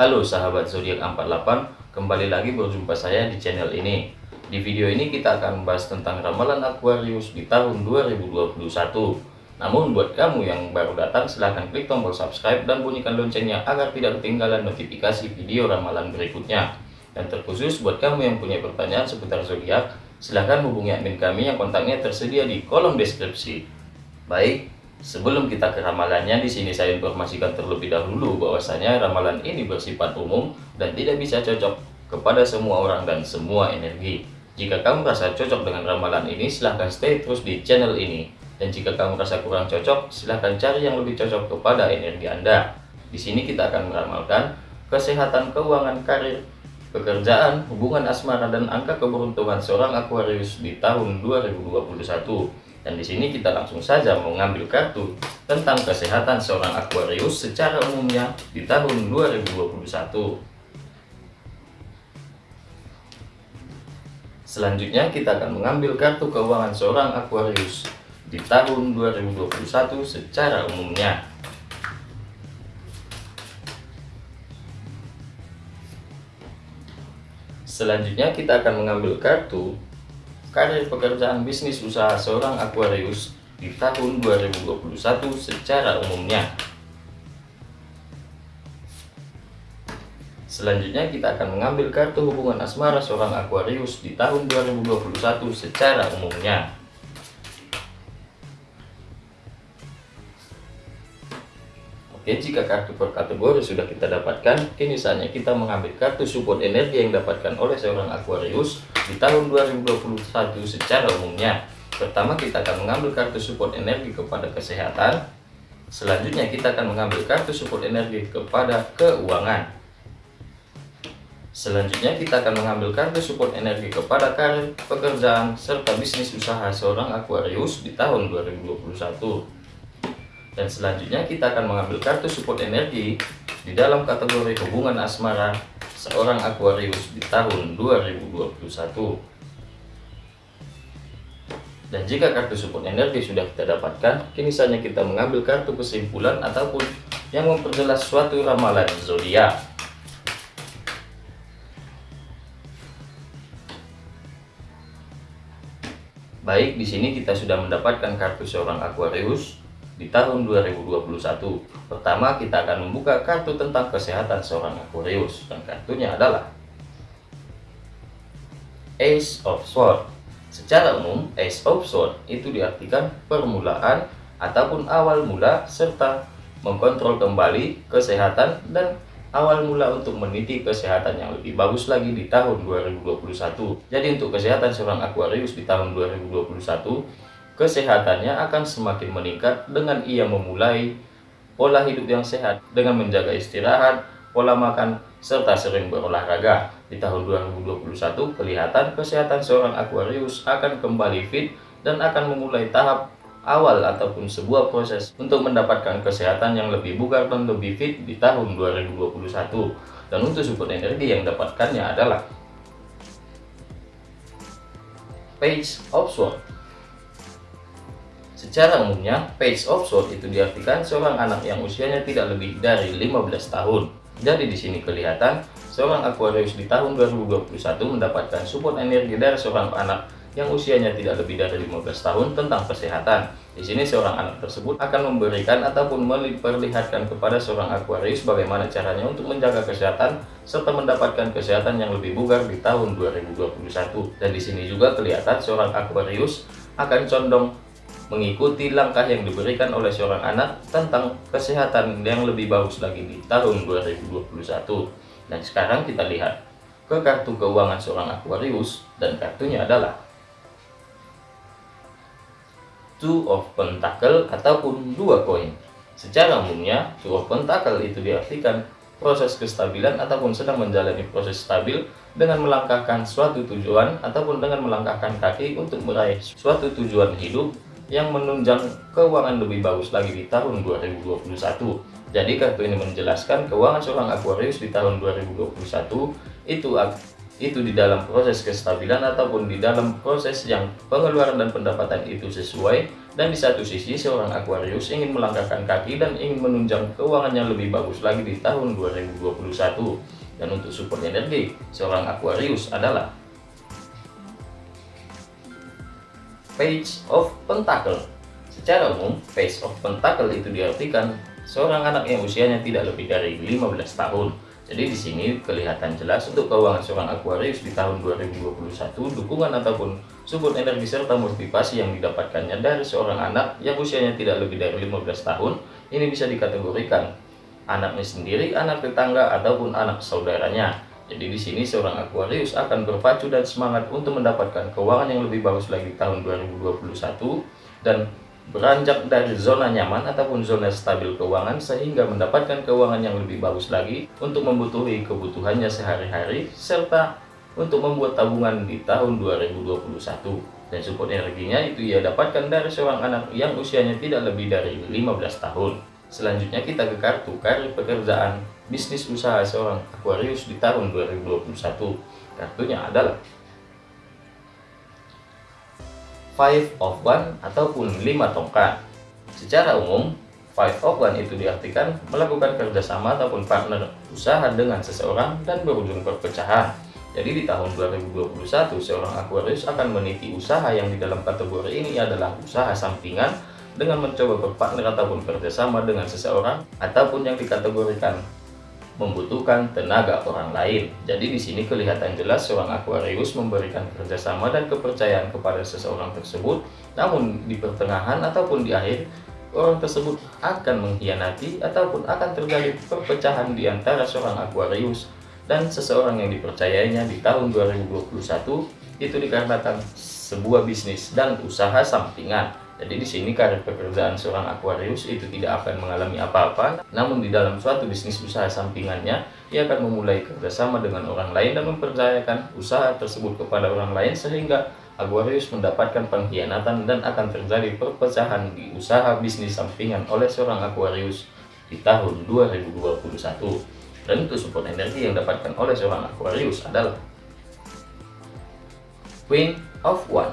Halo sahabat zodiak 48, kembali lagi berjumpa saya di channel ini. Di video ini kita akan membahas tentang ramalan Aquarius di tahun 2021. Namun buat kamu yang baru datang silahkan klik tombol subscribe dan bunyikan loncengnya agar tidak ketinggalan notifikasi video ramalan berikutnya. Dan terkhusus buat kamu yang punya pertanyaan seputar zodiak, silahkan hubungi admin kami yang kontaknya tersedia di kolom deskripsi. Baik, Sebelum kita ke ramalannya, di sini saya informasikan terlebih dahulu bahwasanya ramalan ini bersifat umum dan tidak bisa cocok kepada semua orang dan semua energi. Jika kamu merasa cocok dengan ramalan ini, silahkan stay terus di channel ini. Dan jika kamu merasa kurang cocok, silahkan cari yang lebih cocok kepada energi Anda. Di sini kita akan meramalkan kesehatan, keuangan, karir, pekerjaan, hubungan asmara, dan angka keberuntungan seorang Aquarius di tahun 2021. Dan di sini kita langsung saja mengambil kartu tentang kesehatan seorang Aquarius secara umumnya di tahun 2021. Selanjutnya kita akan mengambil kartu keuangan seorang Aquarius di tahun 2021 secara umumnya. Selanjutnya kita akan mengambil kartu karir pekerjaan bisnis usaha seorang Aquarius di tahun 2021 secara umumnya. Selanjutnya kita akan mengambil kartu hubungan asmara seorang Aquarius di tahun 2021 secara umumnya. Oke, jika kartu per kategori sudah kita dapatkan, kini saatnya kita mengambil kartu support energi yang didapatkan oleh seorang Aquarius di tahun 2021 secara umumnya. Pertama, kita akan mengambil kartu support energi kepada kesehatan. Selanjutnya, kita akan mengambil kartu support energi kepada keuangan. Selanjutnya, kita akan mengambil kartu support energi kepada karir, pekerjaan, serta bisnis usaha seorang Aquarius di tahun 2021. Dan selanjutnya kita akan mengambil kartu support energi di dalam kategori hubungan asmara seorang Aquarius di tahun 2021. Dan jika kartu support energi sudah kita dapatkan, kini saatnya kita mengambil kartu kesimpulan ataupun yang memperjelas suatu ramalan zodiak. Baik, di sini kita sudah mendapatkan kartu seorang Aquarius di tahun 2021. Pertama, kita akan membuka kartu tentang kesehatan seorang Aquarius dan kartunya adalah Ace of Swords. Secara umum, Ace of Swords itu diartikan permulaan ataupun awal mula serta mengkontrol kembali kesehatan dan awal mula untuk meniti kesehatan yang lebih bagus lagi di tahun 2021. Jadi untuk kesehatan seorang Aquarius di tahun 2021 kesehatannya akan semakin meningkat dengan ia memulai pola hidup yang sehat dengan menjaga istirahat, pola makan, serta sering berolahraga. Di tahun 2021, kelihatan kesehatan seorang Aquarius akan kembali fit dan akan memulai tahap awal ataupun sebuah proses untuk mendapatkan kesehatan yang lebih bugar dan lebih fit di tahun 2021. Dan untuk support energi yang dapatkannya adalah Page of Swords Secara umumnya, page of sword itu diartikan seorang anak yang usianya tidak lebih dari 15 tahun. Jadi di sini kelihatan seorang Aquarius di tahun 2021 mendapatkan support energi dari seorang anak yang usianya tidak lebih dari 15 tahun tentang kesehatan. Di sini seorang anak tersebut akan memberikan ataupun memperlihatkan kepada seorang Aquarius bagaimana caranya untuk menjaga kesehatan serta mendapatkan kesehatan yang lebih bugar di tahun 2021. Dan di sini juga kelihatan seorang Aquarius akan condong mengikuti langkah yang diberikan oleh seorang anak tentang kesehatan yang lebih bagus lagi di tahun 2021. Dan sekarang kita lihat ke kartu keuangan seorang Aquarius dan kartunya adalah Two of Pentacle ataupun dua koin. Secara umumnya, Two of Pentacle itu diartikan proses kestabilan ataupun sedang menjalani proses stabil dengan melangkahkan suatu tujuan ataupun dengan melangkahkan kaki untuk meraih suatu tujuan hidup yang menunjang keuangan lebih bagus lagi di tahun 2021. Jadi kartu ini menjelaskan keuangan seorang Aquarius di tahun 2021 itu itu di dalam proses kestabilan ataupun di dalam proses yang pengeluaran dan pendapatan itu sesuai dan di satu sisi seorang Aquarius ingin melangkahkan kaki dan ingin menunjang keuangan yang lebih bagus lagi di tahun 2021 dan untuk support energi seorang Aquarius adalah Page of Pentacle. Secara umum Page of Pentacle itu diartikan seorang anak yang usianya tidak lebih dari 15 tahun. Jadi di sini kelihatan jelas untuk keuangan seorang Aquarius di tahun 2021, dukungan ataupun support energi serta motivasi yang didapatkannya dari seorang anak yang usianya tidak lebih dari 15 tahun, ini bisa dikategorikan anaknya sendiri, anak tetangga, ataupun anak saudaranya. Jadi di sini seorang Aquarius akan berpacu dan semangat untuk mendapatkan keuangan yang lebih bagus lagi tahun 2021 dan beranjak dari zona nyaman ataupun zona stabil keuangan sehingga mendapatkan keuangan yang lebih bagus lagi untuk membutuhi kebutuhannya sehari-hari serta untuk membuat tabungan di tahun 2021 dan support energinya itu ia dapatkan dari seorang anak yang usianya tidak lebih dari 15 tahun. Selanjutnya kita ke kartu karir pekerjaan bisnis usaha seorang Aquarius di tahun 2021 kartunya adalah five of one ataupun lima tongkat. Secara umum, five of one itu diartikan melakukan kerjasama ataupun partner usaha dengan seseorang dan berujung perpecahan. Jadi di tahun 2021, seorang Aquarius akan meniti usaha yang di dalam kategori ini adalah usaha sampingan dengan mencoba berpartner ataupun kerjasama dengan seseorang ataupun yang dikategorikan membutuhkan tenaga orang lain. Jadi di sini kelihatan jelas seorang Aquarius memberikan kerjasama dan kepercayaan kepada seseorang tersebut, namun di pertengahan ataupun di akhir orang tersebut akan mengkhianati ataupun akan terjadi perpecahan di antara seorang Aquarius dan seseorang yang dipercayainya di tahun 2021 itu dikarenakan sebuah bisnis dan usaha sampingan. Jadi di sini karir pekerjaan seorang Aquarius itu tidak akan mengalami apa-apa, namun di dalam suatu bisnis usaha sampingannya, ia akan memulai kerjasama dengan orang lain dan mempercayakan usaha tersebut kepada orang lain sehingga Aquarius mendapatkan pengkhianatan dan akan terjadi perpecahan di usaha bisnis sampingan oleh seorang Aquarius di tahun 2021. Dan support energi yang didapatkan oleh seorang Aquarius adalah Queen of One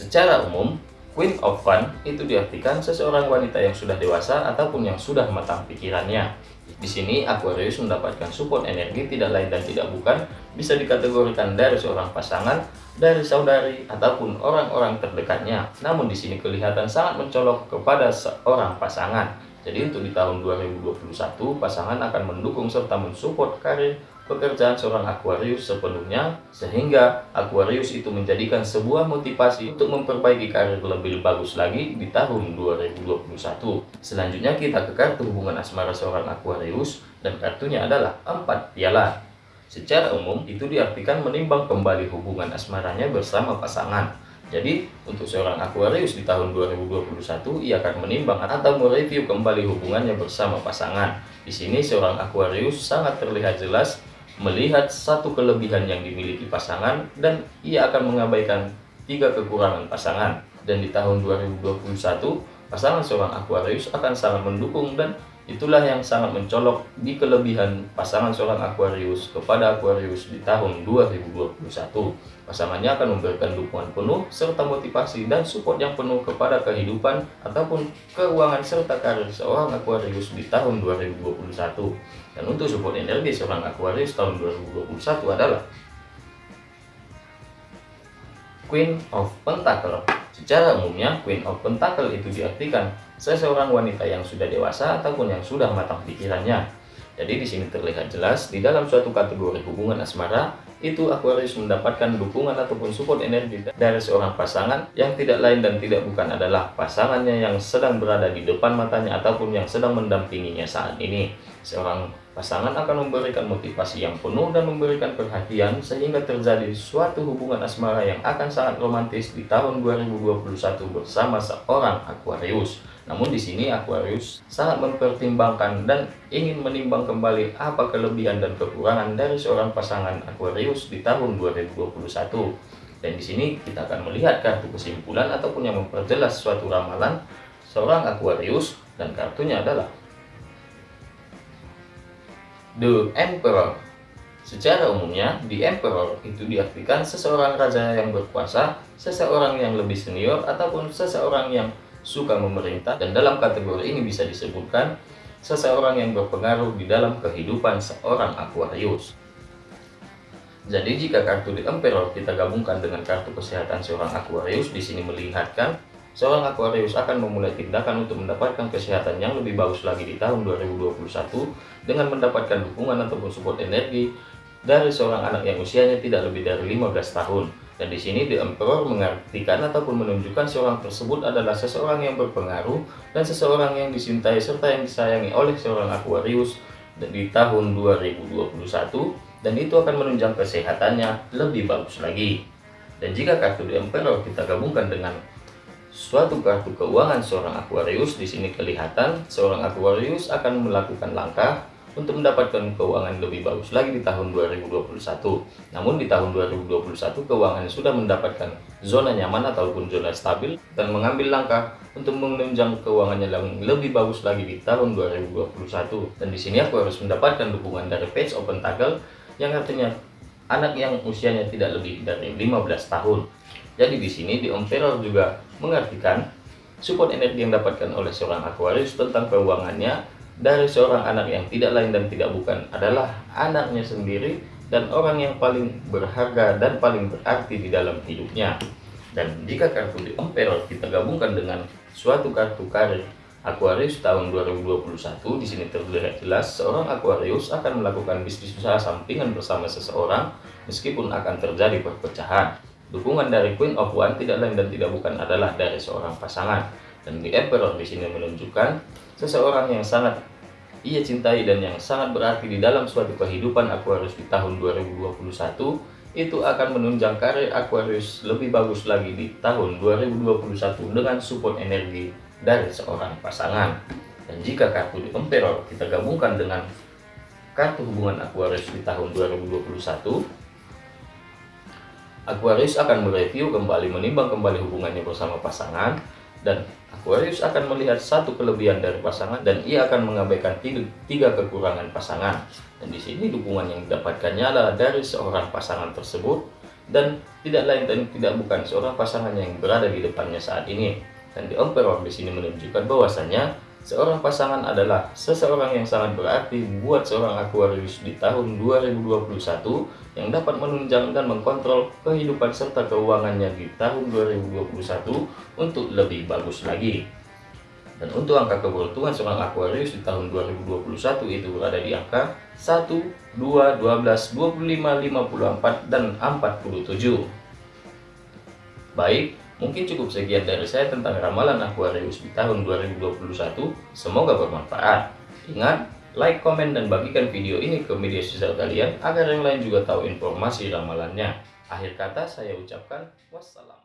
Secara umum, Queen of Fun itu diartikan seseorang wanita yang sudah dewasa ataupun yang sudah matang pikirannya. Di sini Aquarius mendapatkan support energi tidak lain dan tidak bukan bisa dikategorikan dari seorang pasangan, dari saudari ataupun orang-orang terdekatnya. Namun di sini kelihatan sangat mencolok kepada seorang pasangan. Jadi untuk di tahun 2021 pasangan akan mendukung serta mensupport karir pekerjaan seorang Aquarius sepenuhnya sehingga Aquarius itu menjadikan sebuah motivasi untuk memperbaiki karir lebih bagus lagi di tahun 2021 selanjutnya kita ke kartu hubungan asmara seorang Aquarius dan kartunya adalah empat piala. Secara umum itu diartikan menimbang kembali hubungan asmaranya bersama pasangan jadi, untuk seorang Aquarius di tahun 2021, ia akan menimbang atau mereview kembali hubungannya bersama pasangan. Di sini seorang Aquarius sangat terlihat jelas melihat satu kelebihan yang dimiliki pasangan dan ia akan mengabaikan tiga kekurangan pasangan. Dan di tahun 2021, pasangan seorang Aquarius akan sangat mendukung dan itulah yang sangat mencolok di kelebihan pasangan seorang Aquarius kepada Aquarius di tahun 2021. Pasangannya akan memberikan dukungan penuh serta motivasi dan support yang penuh kepada kehidupan ataupun keuangan serta karir seorang Aquarius di tahun 2021. Dan untuk support energi seorang Aquarius tahun 2021 adalah Queen of Pentacle. Secara umumnya, Queen of Pentacle itu diartikan seseorang wanita yang sudah dewasa ataupun yang sudah matang pikirannya. Jadi di sini terlihat jelas di dalam suatu kategori hubungan asmara itu Aquarius mendapatkan dukungan ataupun support energi dari seorang pasangan yang tidak lain dan tidak bukan adalah pasangannya yang sedang berada di depan matanya ataupun yang sedang mendampinginya saat ini. Seorang pasangan akan memberikan motivasi yang penuh dan memberikan perhatian sehingga terjadi suatu hubungan asmara yang akan sangat romantis di tahun 2021 bersama seorang Aquarius. Namun di sini Aquarius sangat mempertimbangkan dan ingin menimbang kembali apa kelebihan dan kekurangan dari seorang pasangan Aquarius di tahun 2021. Dan di sini kita akan melihat kartu kesimpulan ataupun yang memperjelas suatu ramalan seorang Aquarius dan kartunya adalah The Emperor. Secara umumnya, di emperor itu diartikan seseorang raja yang berkuasa, seseorang yang lebih senior, ataupun seseorang yang suka memerintah. Dan dalam kategori ini bisa disebutkan seseorang yang berpengaruh di dalam kehidupan seorang Aquarius. Jadi jika kartu di emperor kita gabungkan dengan kartu kesehatan seorang Aquarius, di sini melihatkan seorang Aquarius akan memulai tindakan untuk mendapatkan kesehatan yang lebih bagus lagi di tahun 2021 dengan mendapatkan dukungan ataupun support energi dari seorang anak yang usianya tidak lebih dari 15 tahun. Dan di sini The Emperor mengartikan ataupun menunjukkan seorang tersebut adalah seseorang yang berpengaruh dan seseorang yang dicintai serta yang disayangi oleh seorang Aquarius di tahun 2021 dan itu akan menunjang kesehatannya lebih bagus lagi. Dan jika kartu The Emperor kita gabungkan dengan suatu kartu keuangan seorang Aquarius di sini kelihatan seorang Aquarius akan melakukan langkah untuk mendapatkan keuangan lebih bagus lagi di tahun 2021. Namun di tahun 2021 keuangan sudah mendapatkan zona nyaman ataupun zona stabil dan mengambil langkah untuk menunjang keuangannya yang lebih bagus lagi di tahun 2021. Dan di sini aku harus mendapatkan dukungan dari Page Open Toggle yang artinya anak yang usianya tidak lebih dari 15 tahun. Jadi di sini di Emperor juga mengartikan support energi yang didapatkan oleh seorang Aquarius tentang keuangannya dari seorang anak yang tidak lain dan tidak bukan adalah anaknya sendiri dan orang yang paling berharga dan paling berarti di dalam hidupnya. Dan jika kartu di Emperor kita gabungkan dengan suatu kartu karir Aquarius tahun 2021 di sini terlihat jelas seorang Aquarius akan melakukan bisnis usaha sampingan bersama seseorang meskipun akan terjadi perpecahan. Dukungan dari Queen of One tidak lain dan tidak bukan adalah dari seorang pasangan. Dan di Emperor di sini menunjukkan seseorang yang sangat ia cintai dan yang sangat berarti di dalam suatu kehidupan Aquarius di tahun 2021 itu akan menunjang karir Aquarius lebih bagus lagi di tahun 2021 dengan support energi dari seorang pasangan. Dan jika kartu di Emperor kita gabungkan dengan kartu hubungan Aquarius di tahun 2021 Aquarius akan mereview kembali menimbang kembali hubungannya bersama pasangan dan Aquarius akan melihat satu kelebihan dari pasangan dan ia akan mengabaikan tiga, tiga kekurangan pasangan. Dan di sini dukungan yang didapatkannya adalah dari seorang pasangan tersebut dan tidak lain dan tidak bukan seorang pasangan yang berada di depannya saat ini. Dan di Emperor di sini menunjukkan bahwasannya Seorang pasangan adalah seseorang yang sangat berarti buat seorang Aquarius di tahun 2021 yang dapat menunjang dan mengkontrol kehidupan serta keuangannya di tahun 2021 untuk lebih bagus lagi. Dan untuk angka keberuntungan seorang Aquarius di tahun 2021 itu berada di angka 1, 2, 12, 25, 54, dan 47. Baik, Mungkin cukup sekian dari saya tentang ramalan Aquarius di tahun 2021. Semoga bermanfaat. Ingat, like, komen, dan bagikan video ini ke media sosial kalian agar yang lain juga tahu informasi ramalannya. Akhir kata saya ucapkan wassalam.